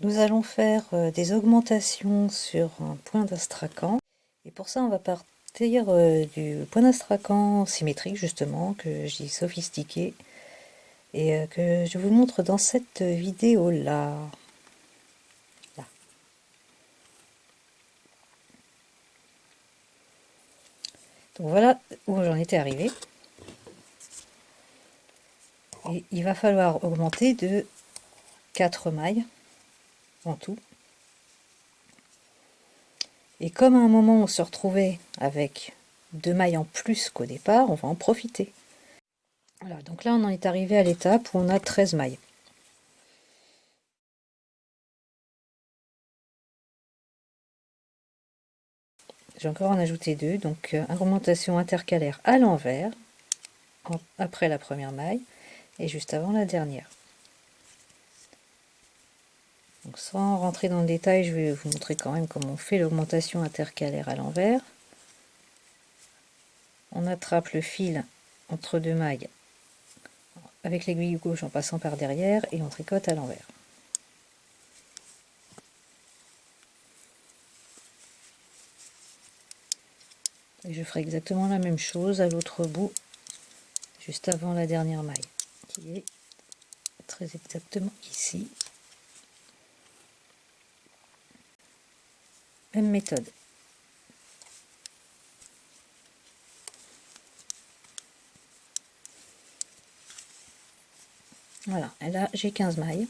Nous allons faire euh, des augmentations sur un point d'astracan. Et pour ça, on va partir euh, du point d'astracan symétrique, justement, que j'ai sophistiqué. Et euh, que je vous montre dans cette vidéo-là. Là. Donc voilà où j'en étais arrivé. Et il va falloir augmenter de 4 mailles en tout. Et comme à un moment on se retrouvait avec deux mailles en plus qu'au départ, on va en profiter. Voilà, donc là on en est arrivé à l'étape où on a 13 mailles. J'ai encore en ajouté deux, donc euh, augmentation intercalaire à l'envers, après la première maille, et juste avant la dernière. Sans rentrer dans le détail, je vais vous montrer quand même comment on fait l'augmentation intercalaire à l'envers. On attrape le fil entre deux mailles avec l'aiguille gauche en passant par derrière et on tricote à l'envers. Et je ferai exactement la même chose à l'autre bout, juste avant la dernière maille, qui est très exactement ici. Méthode. Voilà, et là j'ai 15 mailles.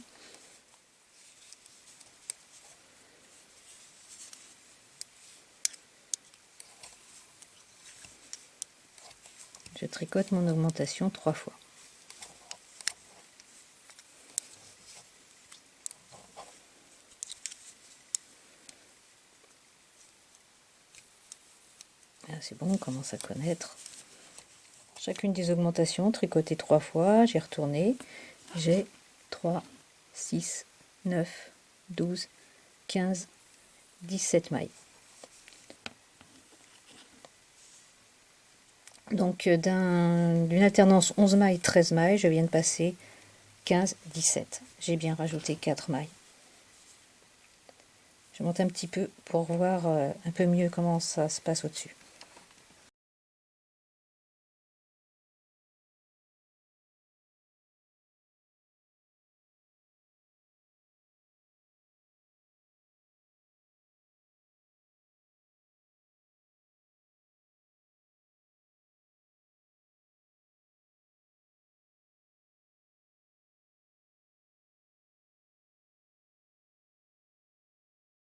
Je tricote mon augmentation trois fois. C'est bon, on commence à connaître. Chacune des augmentations, tricoter trois fois, j'ai retourné, j'ai 3, 6, 9, 12, 15, 17 mailles. Donc euh, d'une alternance 11 mailles, 13 mailles, je viens de passer 15, 17. J'ai bien rajouté 4 mailles. Je monte un petit peu pour voir euh, un peu mieux comment ça se passe au-dessus.